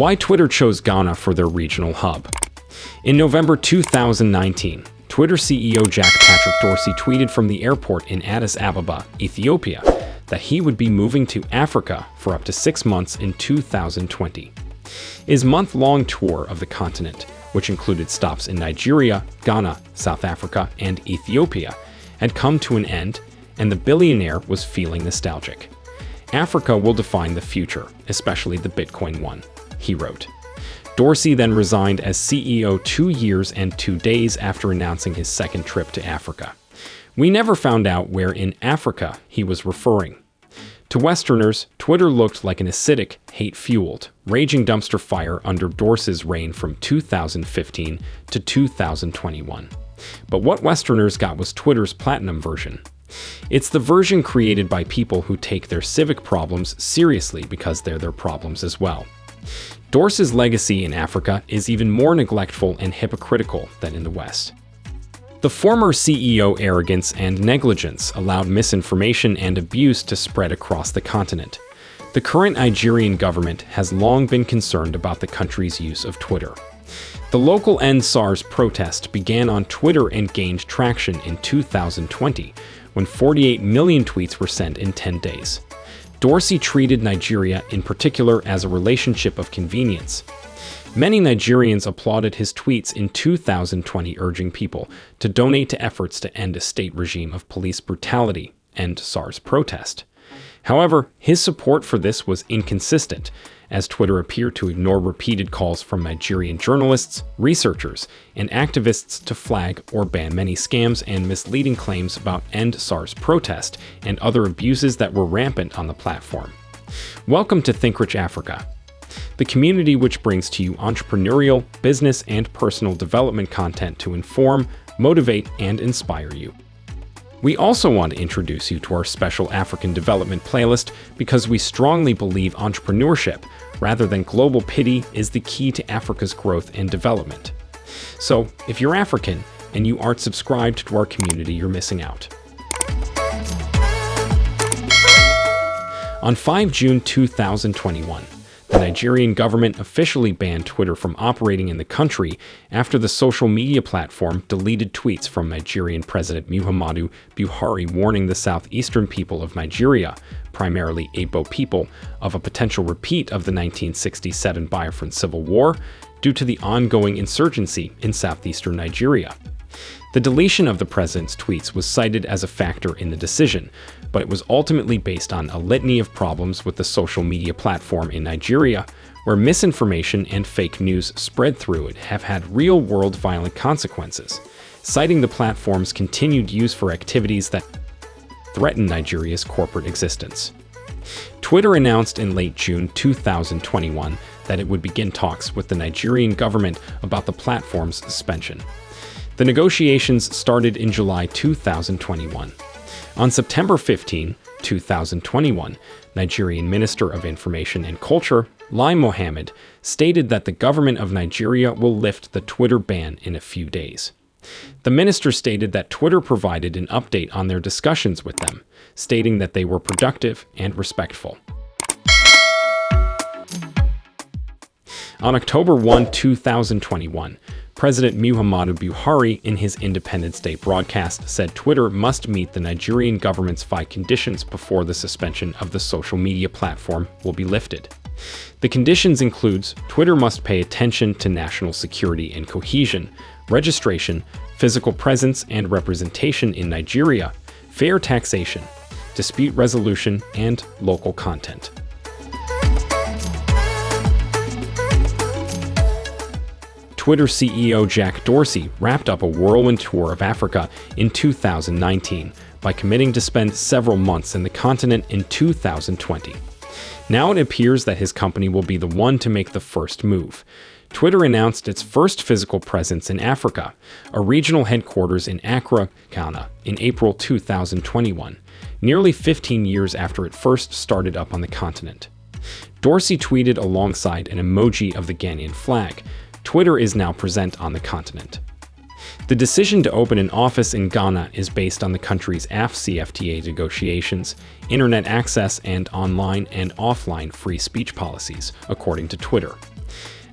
Why Twitter chose Ghana for their regional hub. In November 2019, Twitter CEO Jack Patrick Dorsey tweeted from the airport in Addis Ababa, Ethiopia, that he would be moving to Africa for up to six months in 2020. His month-long tour of the continent, which included stops in Nigeria, Ghana, South Africa, and Ethiopia, had come to an end, and the billionaire was feeling nostalgic. Africa will define the future, especially the Bitcoin one, he wrote. Dorsey then resigned as CEO two years and two days after announcing his second trip to Africa. We never found out where in Africa he was referring. To Westerners, Twitter looked like an acidic, hate-fueled, raging dumpster fire under Dorsey's reign from 2015 to 2021. But what Westerners got was Twitter's platinum version. It's the version created by people who take their civic problems seriously because they're their problems as well. Dorsey's legacy in Africa is even more neglectful and hypocritical than in the West. The former CEO arrogance and negligence allowed misinformation and abuse to spread across the continent. The current Nigerian government has long been concerned about the country's use of Twitter. The local EndSARS protest began on Twitter and gained traction in 2020, when 48 million tweets were sent in 10 days. Dorsey treated Nigeria in particular as a relationship of convenience. Many Nigerians applauded his tweets in 2020 urging people to donate to efforts to end a state regime of police brutality and SARS protest. However, his support for this was inconsistent, as Twitter appeared to ignore repeated calls from Nigerian journalists, researchers, and activists to flag or ban many scams and misleading claims about End SARS protest and other abuses that were rampant on the platform. Welcome to ThinkRich Africa, the community which brings to you entrepreneurial, business, and personal development content to inform, motivate, and inspire you. We also want to introduce you to our special African development playlist because we strongly believe entrepreneurship, rather than global pity, is the key to Africa's growth and development. So, if you're African and you aren't subscribed to our community, you're missing out. On 5 June 2021, the Nigerian government officially banned Twitter from operating in the country after the social media platform deleted tweets from Nigerian President Muhammadu Buhari warning the southeastern people of Nigeria, primarily Igbo people, of a potential repeat of the 1967 Biafran Civil War due to the ongoing insurgency in southeastern Nigeria. The deletion of the president's tweets was cited as a factor in the decision, but it was ultimately based on a litany of problems with the social media platform in Nigeria, where misinformation and fake news spread through it have had real-world violent consequences, citing the platform's continued use for activities that threaten Nigeria's corporate existence. Twitter announced in late June 2021 that it would begin talks with the Nigerian government about the platform's suspension. The negotiations started in July 2021. On September 15, 2021, Nigerian Minister of Information and Culture, Lai Mohammed, stated that the government of Nigeria will lift the Twitter ban in a few days. The minister stated that Twitter provided an update on their discussions with them, stating that they were productive and respectful. On October 1, 2021, President Muhammadu Buhari, in his Independence Day broadcast, said Twitter must meet the Nigerian government's five conditions before the suspension of the social media platform will be lifted. The conditions includes Twitter must pay attention to national security and cohesion, registration, physical presence and representation in Nigeria, fair taxation, dispute resolution, and local content. Twitter CEO Jack Dorsey wrapped up a whirlwind tour of Africa in 2019 by committing to spend several months in the continent in 2020. Now it appears that his company will be the one to make the first move. Twitter announced its first physical presence in Africa, a regional headquarters in Accra, Ghana, in April 2021, nearly 15 years after it first started up on the continent. Dorsey tweeted alongside an emoji of the Ghanaian flag, Twitter is now present on the continent. The decision to open an office in Ghana is based on the country's AfCFTA negotiations, internet access, and online and offline free speech policies, according to Twitter.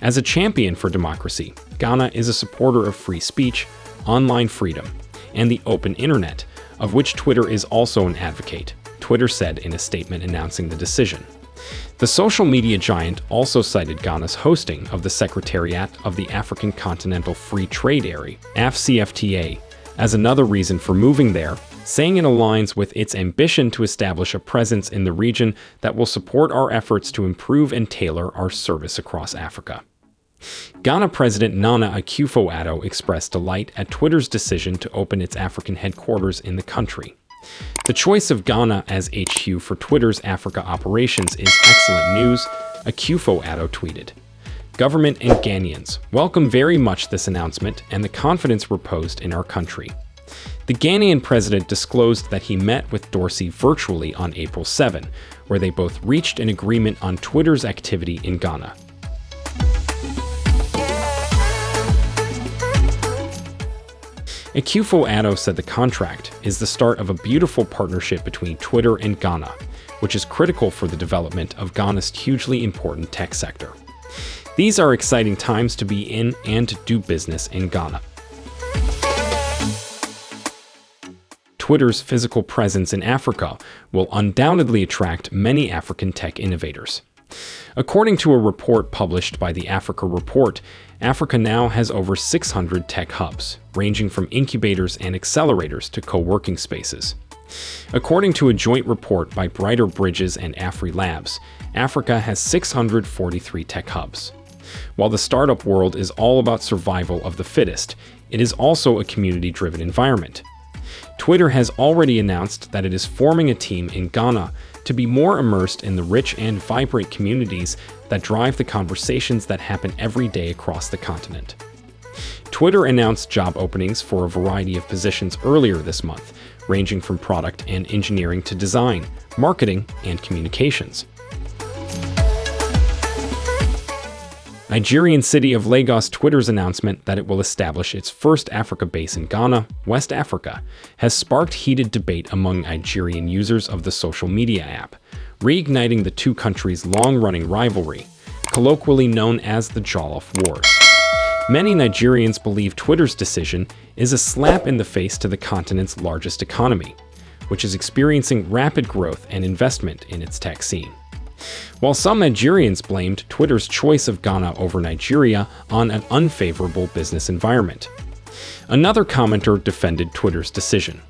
As a champion for democracy, Ghana is a supporter of free speech, online freedom, and the open internet, of which Twitter is also an advocate, Twitter said in a statement announcing the decision. The social media giant also cited Ghana's hosting of the Secretariat of the African Continental Free Trade Area, AfCFTA, as another reason for moving there, saying it aligns with its ambition to establish a presence in the region that will support our efforts to improve and tailor our service across Africa. Ghana President Nana Akufo-Addo expressed delight at Twitter's decision to open its African headquarters in the country. The choice of Ghana as HQ for Twitter's Africa operations is excellent news, Akufo-Addo tweeted. Government and Ghanaians welcome very much this announcement and the confidence reposed in our country. The Ghanaian president disclosed that he met with Dorsey virtually on April 7, where they both reached an agreement on Twitter's activity in Ghana. Akufo-Addo said the contract is the start of a beautiful partnership between Twitter and Ghana, which is critical for the development of Ghana's hugely important tech sector. These are exciting times to be in and to do business in Ghana. Twitter's physical presence in Africa will undoubtedly attract many African tech innovators. According to a report published by the Africa Report, Africa now has over 600 tech hubs, ranging from incubators and accelerators to co-working spaces. According to a joint report by Briter Bridges and AfriLabs, Africa has 643 tech hubs. While the startup world is all about survival of the fittest, it is also a community-driven environment. Twitter has already announced that it is forming a team in Ghana to be more immersed in the rich and vibrant communities that drive the conversations that happen every day across the continent. Twitter announced job openings for a variety of positions earlier this month, ranging from product and engineering to design, marketing, and communications. Nigerian city of Lagos Twitter's announcement that it will establish its first Africa base in Ghana, West Africa, has sparked heated debate among Nigerian users of the social media app, reigniting the two countries' long-running rivalry, colloquially known as the Jollof Wars. Many Nigerians believe Twitter's decision is a slap in the face to the continent's largest economy, which is experiencing rapid growth and investment in its tech scene while some Nigerians blamed Twitter's choice of Ghana over Nigeria on an unfavorable business environment. Another commenter defended Twitter's decision.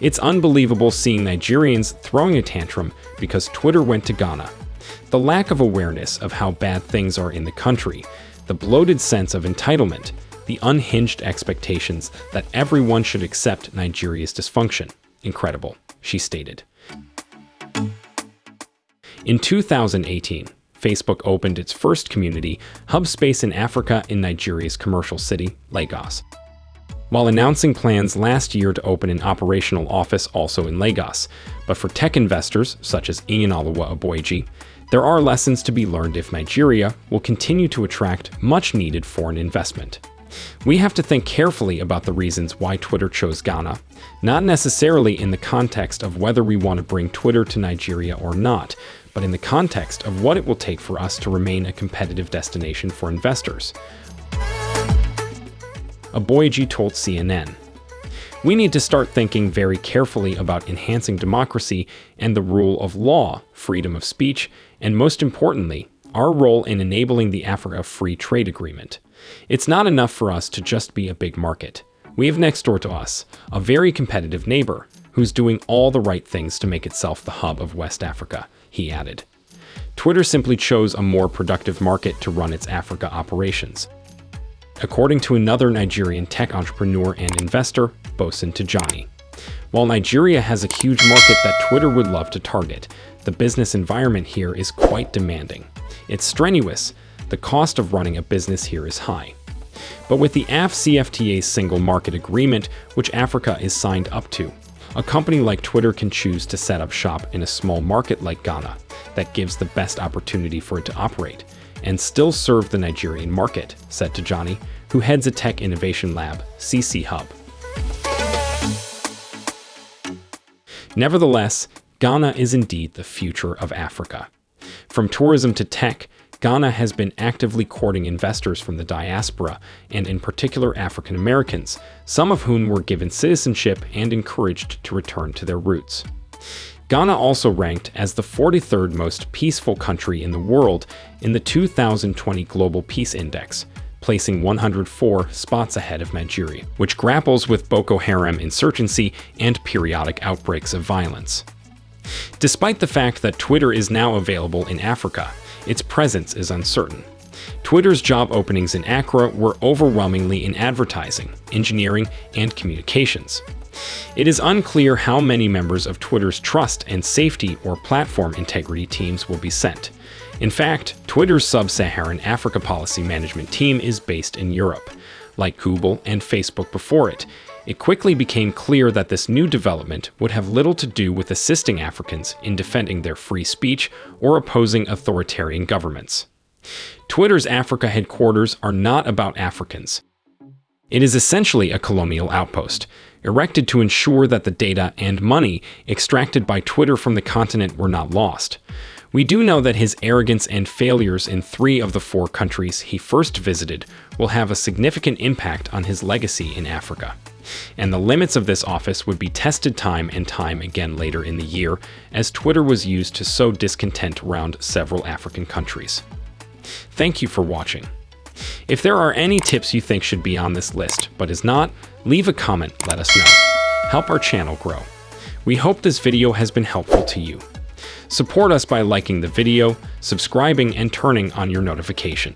It's unbelievable seeing Nigerians throwing a tantrum because Twitter went to Ghana. The lack of awareness of how bad things are in the country, the bloated sense of entitlement, the unhinged expectations that everyone should accept Nigeria's dysfunction. Incredible, she stated. In 2018, Facebook opened its first community, hub space in Africa in Nigeria's commercial city, Lagos. While announcing plans last year to open an operational office also in Lagos, but for tech investors such as Ian Iyinoluwa Aboyeji, there are lessons to be learned if Nigeria will continue to attract much-needed foreign investment. We have to think carefully about the reasons why Twitter chose Ghana, not necessarily in the context of whether we want to bring Twitter to Nigeria or not, but in the context of what it will take for us to remain a competitive destination for investors. Aboyeji told CNN, We need to start thinking very carefully about enhancing democracy and the rule of law, freedom of speech, and most importantly, our role in enabling the Africa Free Trade Agreement. It's not enough for us to just be a big market. We have next door to us a very competitive neighbor who's doing all the right things to make itself the hub of West Africa, he added. Twitter simply chose a more productive market to run its Africa operations. According to another Nigerian tech entrepreneur and investor, Bosun Tijani. While Nigeria has a huge market that Twitter would love to target, the business environment here is quite demanding. It's strenuous, the cost of running a business here is high. But with the AfCFTA single market agreement, which Africa is signed up to, a company like Twitter can choose to set up shop in a small market like Ghana that gives the best opportunity for it to operate and still serve the Nigerian market, said Tijani, who heads a tech innovation lab, CC Hub. Nevertheless, Ghana is indeed the future of Africa. From tourism to tech, Ghana has been actively courting investors from the diaspora, and in particular African Americans, some of whom were given citizenship and encouraged to return to their roots. Ghana also ranked as the 43rd most peaceful country in the world in the 2020 Global Peace Index, placing 104 spots ahead of Nigeria, which grapples with Boko Haram insurgency and periodic outbreaks of violence. Despite the fact that Twitter is now available in Africa, its presence is uncertain. Twitter's job openings in Accra were overwhelmingly in advertising, engineering, and communications. It is unclear how many members of Twitter's trust and safety or platform integrity teams will be sent. In fact, Twitter's sub-Saharan Africa policy management team is based in Europe. Like Google and Facebook before it, it quickly became clear that this new development would have little to do with assisting Africans in defending their free speech or opposing authoritarian governments. Twitter's Africa headquarters are not about Africans. It is essentially a colonial outpost, erected to ensure that the data and money extracted by Twitter from the continent were not lost. We do know that his arrogance and failures in three of the four countries he first visited will have a significant impact on his legacy in Africa. And the limits of this office would be tested time and time again later in the year, as Twitter was used to sow discontent around several African countries. Thank you for watching. If there are any tips you think should be on this list, but is not, leave a comment, let us know. Help our channel grow. We hope this video has been helpful to you. Support us by liking the video, subscribing, and turning on your notification.